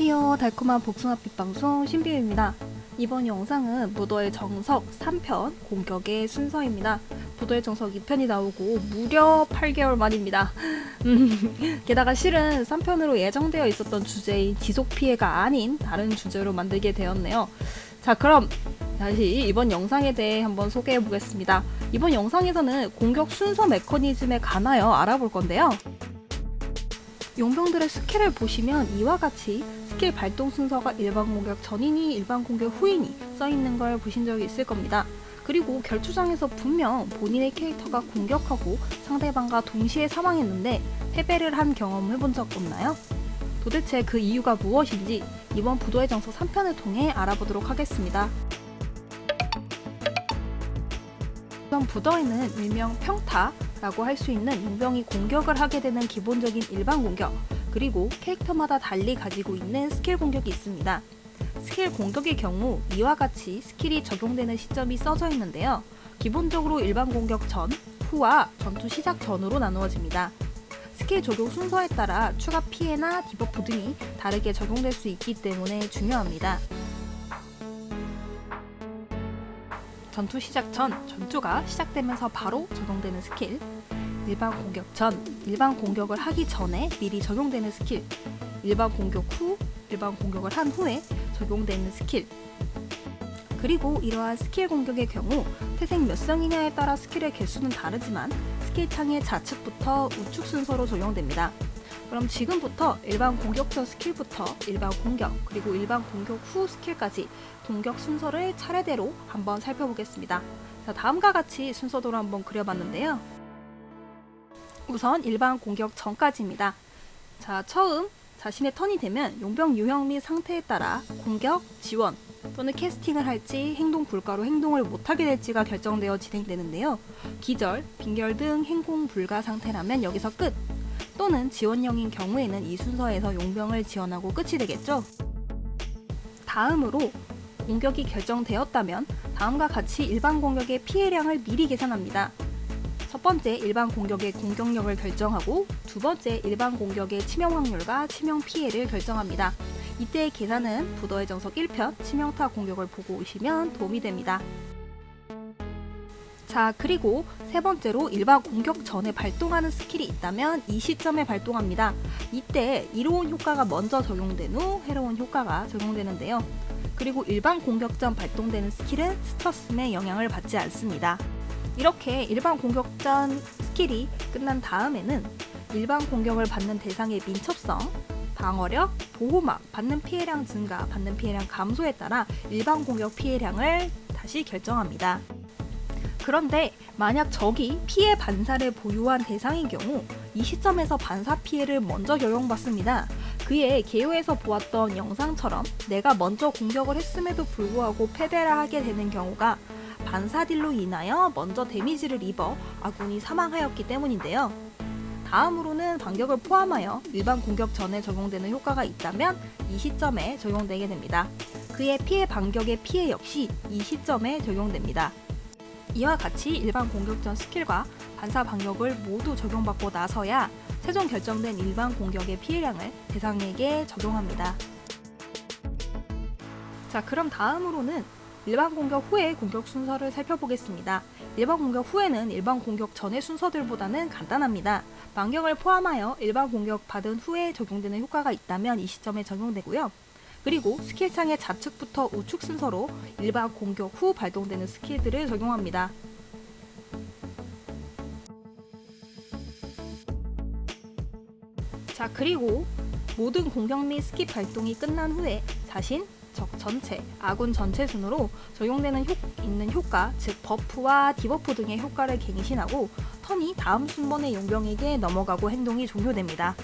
안녕하세요. 달콤한 복숭아빛 방송 신비유입니다. 이번 영상은 무더의 정석 3편 공격의 순서입니다. 무더의 정석 2편이 나오고 무려 8개월 만입니다. 음, 게다가 실은 3편으로 예정되어 있었던 주제인 지속 피해가 아닌 다른 주제로 만들게 되었네요. 자 그럼 다시 이번 영상에 대해 한번 소개해 보겠습니다. 이번 영상에서는 공격 순서 메커니즘에 관하여 알아볼 건데요. 용병들의 스킬을 보시면 이와 같이 스킬 발동 순서가 일반 공격 전이니 일반 공격 후이니 써있는 걸 보신 적이 있을 겁니다. 그리고 결투장에서 분명 본인의 캐릭터가 공격하고 상대방과 동시에 사망했는데 패배를 한 경험 해본 적 없나요? 도대체 그 이유가 무엇인지 이번 브더의 정석 3편을 통해 알아보도록 하겠습니다. 우선 브더에는 일명 평타라고 할 수 있는 용병이 공격을 하게 되는 기본적인 일반 공격 그리고 캐릭터마다 달리 가지고 있는 스킬 공격이 있습니다. 스킬 공격의 경우 이와 같이 스킬이 적용되는 시점이 써져 있는데요. 기본적으로 일반 공격 전, 후와 전투 시작 전으로 나누어집니다. 스킬 적용 순서에 따라 추가 피해나 디버프 등이 다르게 적용될 수 있기 때문에 중요합니다. 전투 시작 전, 전투가 시작되면서 바로 적용되는 스킬 일반 공격 전, 일반 공격을 하기 전에 미리 적용되는 스킬 일반 공격 후, 일반 공격을 한 후에 적용되는 스킬 그리고 이러한 스킬 공격의 경우 태생 몇 성이냐에 따라 스킬의 개수는 다르지만 스킬 창의 좌측부터 우측 순서로 적용됩니다. 그럼 지금부터 일반 공격 전 스킬부터 일반 공격 그리고 일반 공격 후 스킬까지 공격 순서를 차례대로 한번 살펴보겠습니다. 자, 다음과 같이 순서대로 한번 그려봤는데요. 우선 일반 공격 전까지입니다. 자, 처음 자신의 턴이 되면 용병 유형 및 상태에 따라 공격, 지원 또는 캐스팅을 할지 행동 불가로 행동을 못하게 될지가 결정되어 진행되는데요. 기절, 빈결 등 행동 불가 상태라면 여기서 끝! 또는 지원형인 경우에는 이 순서에서 용병을 지원하고 끝이 되겠죠. 다음으로 공격이 결정되었다면 다음과 같이 일반 공격의 피해량을 미리 계산합니다. 첫 번째 일반 공격의 공격력을 결정하고 두 번째 일반 공격의 치명 확률과 치명 피해를 결정합니다. 이때의 계산은 브더의 정석 1편 치명타 공격을 보고 오시면 도움이 됩니다. 자 그리고 세 번째로 일반 공격 전에 발동하는 스킬이 있다면 이 시점에 발동합니다. 이때 이로운 효과가 먼저 적용된 후 해로운 효과가 적용되는데요. 그리고 일반 공격 전 발동되는 스킬은 스터스의 영향을 받지 않습니다. 이렇게 일반 공격 전 스킬이 끝난 다음에는 일반 공격을 받는 대상의 민첩성, 방어력, 보호막, 받는 피해량 증가, 받는 피해량 감소에 따라 일반 공격 피해량을 다시 결정합니다. 그런데 만약 적이 피해 반사를 보유한 대상인 경우 이 시점에서 반사 피해를 먼저 적용받습니다. 그의 개요에서 보았던 영상처럼 내가 먼저 공격을 했음에도 불구하고 패배를 하게 되는 경우가 반사딜로 인하여 먼저 데미지를 입어 아군이 사망하였기 때문인데요. 다음으로는 반격을 포함하여 일반 공격 전에 적용되는 효과가 있다면 이 시점에 적용되게 됩니다. 그의 피해 반격의 피해 역시 이 시점에 적용됩니다. 이와 같이 일반 공격 전 스킬과 반사 반격을 모두 적용받고 나서야 최종 결정된 일반 공격의 피해량을 대상에게 적용합니다. 자 그럼 다음으로는 일반 공격 후의 공격 순서를 살펴보겠습니다. 일반 공격 후에는 일반 공격 전의 순서들보다는 간단합니다. 반격을 포함하여 일반 공격 받은 후에 적용되는 효과가 있다면 이 시점에 적용되고요. 그리고 스킬창의 좌측부터 우측 순서로 일반 공격 후 발동되는 스킬들을 적용합니다. 자 그리고 모든 공격 및 스킬 발동이 끝난 후에 자신, 적 전체, 아군 전체 순으로 적용되는 효, 있는 효과, 즉 버프와 디버프 등의 효과를 갱신하고 턴이 다음 순번의 용병에게 넘어가고 행동이 종료됩니다.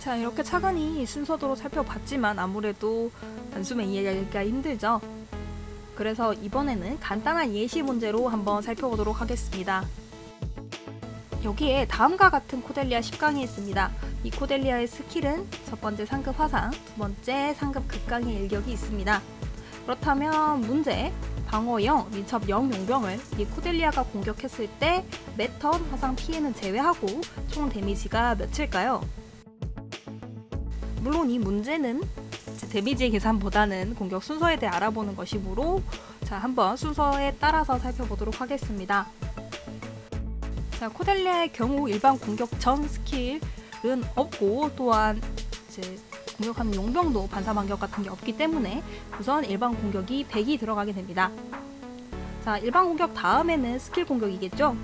자 이렇게 차근히 순서대로 살펴봤지만 아무래도 단숨에 이해하기가 힘들죠. 그래서 이번에는 간단한 예시 문제로 한번 살펴보도록 하겠습니다. 여기에 다음과 같은 코델리아 10강이 있습니다. 이 코델리아의 스킬은 첫 번째 상급 화상, 두 번째 상급 극강의 일격이 있습니다. 그렇다면 문제, 방어 0, 민첩 0 용병을 이 코델리아가 공격했을 때 매턴 화상 피해는 제외하고 총 데미지가 몇일까요? 물론 이 문제는 데미지 계산보다는 공격 순서에 대해 알아보는 것이므로 자 한번 순서에 따라서 살펴보도록 하겠습니다. 자 코델리아의 경우 일반 공격 전 스킬 은 없고 또한 이제 공격하는 용병도 반사 반격 같은 게 없기 때문에 우선 일반 공격이 100이 들어가게 됩니다. 자 일반 공격 다음에는 스킬 공격이겠죠?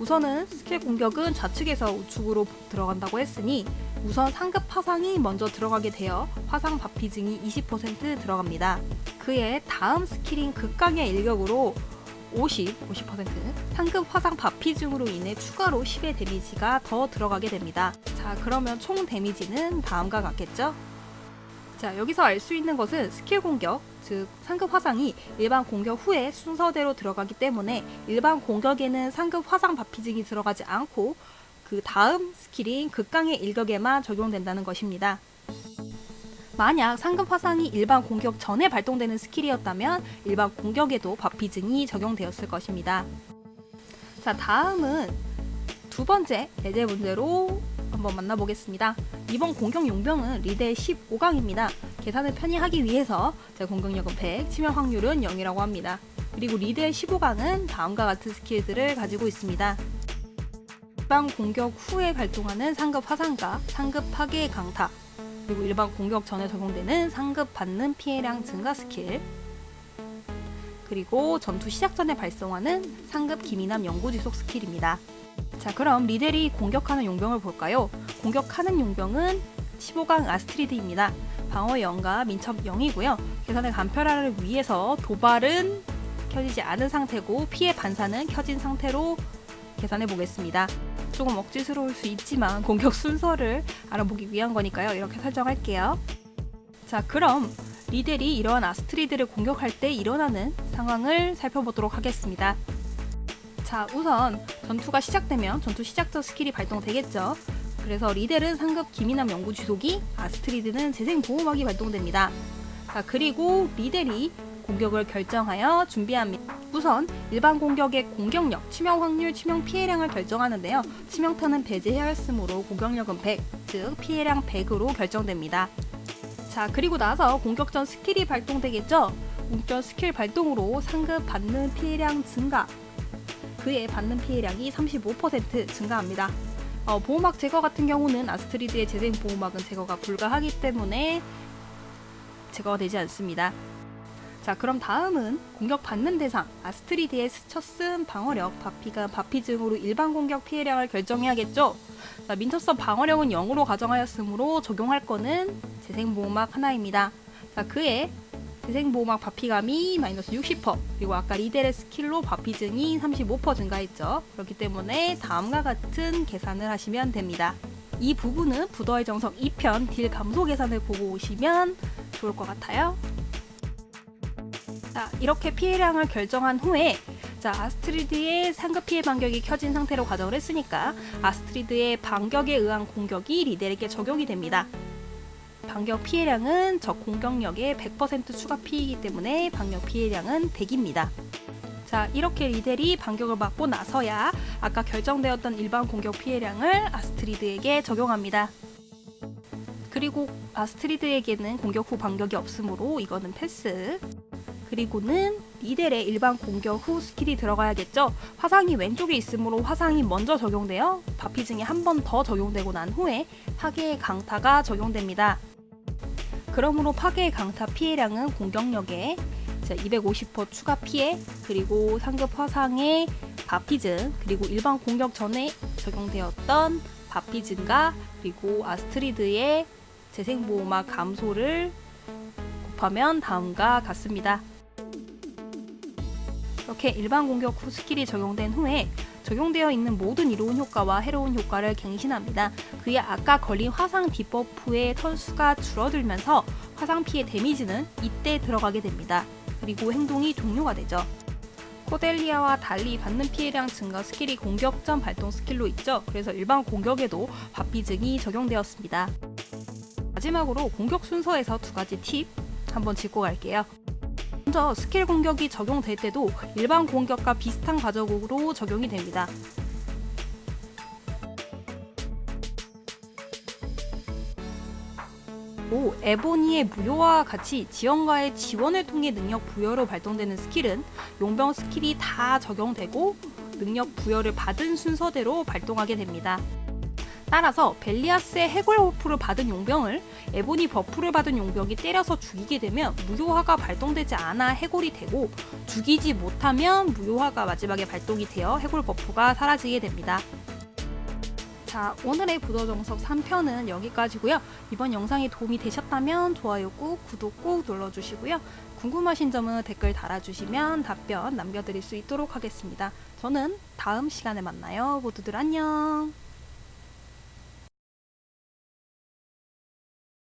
우선은 스킬 공격은 좌측에서 우측으로 들어간다고 했으니 우선 상급 화상이 먼저 들어가게 되어 화상 바피증이 20% 들어갑니다. 그의 다음 스킬인 극강의 일격으로 50, 50% 상급 화상 바피증으로 인해 추가로 10의 데미지가 더 들어가게 됩니다. 자 그러면 총 데미지는 다음과 같겠죠? 자 여기서 알 수 있는 것은 스킬 공격, 즉 상급 화상이 일반 공격 후에 순서대로 들어가기 때문에 일반 공격에는 상급 화상 바피증이 들어가지 않고 그 다음 스킬인 극강의 일격에만 적용된다는 것입니다. 만약 상급 화상이 일반 공격 전에 발동되는 스킬이었다면 일반 공격에도 바피증이 적용되었을 것입니다. 자 다음은 두 번째 예제 문제로 한번 만나보겠습니다. 이번 공격 용병은 리델 15강입니다. 계산을 편히 하기 위해서 제 공격력은 100, 치명 확률은 0이라고 합니다. 그리고 리델 15강은 다음과 같은 스킬들을 가지고 있습니다. 일반 공격 후에 발동하는 상급 화상과 상급 파괴 강타, 그리고 일반 공격 전에 적용되는 상급 받는 피해량 증가 스킬, 그리고 전투 시작 전에 발동하는 상급 기민함 영구 지속 스킬입니다. 자 그럼 리델이 공격하는 용병을 볼까요? 공격하는 용병은 15강 아스트리드입니다. 방어 0과 민첩 0이고요. 계산의 간편화를 위해서 도발은 켜지지 않은 상태고 피해 반사는 켜진 상태로 계산해 보겠습니다. 조금 억지스러울 수 있지만 공격 순서를 알아보기 위한 거니까요. 이렇게 설정할게요. 자 그럼 리델이 이러한 아스트리드를 공격할 때 일어나는 상황을 살펴보도록 하겠습니다. 자 우선 전투가 시작되면 전투 시작 전 스킬이 발동되겠죠. 그래서 리델은 상급 기민함 영구 지속이, 아스트리드는 재생 보호막이 발동됩니다. 자 그리고 리델이 공격을 결정하여 준비합니다. 우선 일반 공격의 공격력, 치명 확률, 치명 피해량을 결정하는데요. 치명타는 배제해야 했으므로 공격력은 100, 즉 피해량 100으로 결정됩니다. 자 그리고 나서 공격 전 스킬이 발동되겠죠. 공격 스킬 발동으로 상급 받는 피해량 증가 그에 받는 피해량이 35% 증가합니다. 어, 보호막 제거 같은 경우는 아스트리드의 재생 보호막은 제거가 불가하기 때문에 제거가 되지 않습니다. 자 그럼 다음은 공격 받는 대상. 아스트리드의 스쳐 쓴 방어력 바피가 바피증으로 일반 공격 피해량을 결정해야겠죠? 자, 민첩선 방어력은 0으로 가정하였으므로 적용할 거는 재생보호막 하나입니다. 자 그에 재생보호막 바피감이 마이너스 60% 그리고 아까 리델의 스킬로 바피증이 35% 증가했죠? 그렇기 때문에 다음과 같은 계산을 하시면 됩니다. 이 부분은 브더의 정석 2편 딜 감소 계산을 보고 오시면 좋을 것 같아요 자, 이렇게 피해량을 결정한 후에 자, 아스트리드의 상급 피해 반격이 켜진 상태로 가정을 했으니까 아스트리드의 반격에 의한 공격이 리델에게 적용이 됩니다. 반격 피해량은 적 공격력의 100% 추가 피이기 때문에 반격 피해량은 100입니다. 자, 이렇게 리델이 반격을 맞고 나서야 아까 결정되었던 일반 공격 피해량을 아스트리드에게 적용합니다. 그리고 아스트리드에게는 공격 후 반격이 없으므로 이거는 패스. 그리고는 리델의 일반 공격 후 스킬이 들어가야겠죠. 화상이 왼쪽에 있으므로 화상이 먼저 적용되어 바피증이 한 번 더 적용되고 난 후에 파괴의 강타가 적용됩니다. 그러므로 파괴의 강타 피해량은 공격력에 250% 추가 피해 그리고 상급 화상의 바피증 그리고 일반 공격 전에 적용되었던 바피증과 그리고 아스트리드의 재생보호막 감소를 곱하면 다음과 같습니다. 이렇게 일반 공격 후 스킬이 적용된 후에 적용되어 있는 모든 이로운 효과와 해로운 효과를 갱신합니다. 그에 아까 걸린 화상 디버프의 턴수가 줄어들면서 화상 피해 데미지는 이때 들어가게 됩니다. 그리고 행동이 종료가 되죠. 코델리아와 달리 받는 피해량 증가 스킬이 공격 전 발동 스킬로 있죠. 그래서 일반 공격에도 바피증이 적용되었습니다. 마지막으로 공격 순서에서 두 가지 팁 한번 짚고 갈게요. 먼저 스킬 공격이 적용될 때도 일반 공격과 비슷한 과정으로 적용이 됩니다. 또 에보니의 무효화와 같이 지원가의 지원을 통해 능력 부여로 발동되는 스킬은 용병 스킬이 다 적용되고 능력 부여를 받은 순서대로 발동하게 됩니다. 따라서 벨리아스의 해골 버프를 받은 용병을 에보니 버프를 받은 용병이 때려서 죽이게 되면 무효화가 발동되지 않아 해골이 되고 죽이지 못하면 무효화가 마지막에 발동이 되어 해골 버프가 사라지게 됩니다. 자, 오늘의 부도정석 3편은 여기까지고요. 이번 영상이 도움이 되셨다면 좋아요 꾹, 구독 꾹 눌러주시고요. 궁금하신 점은 댓글 달아주시면 답변 남겨드릴 수 있도록 하겠습니다. 저는 다음 시간에 만나요. 모두들 안녕.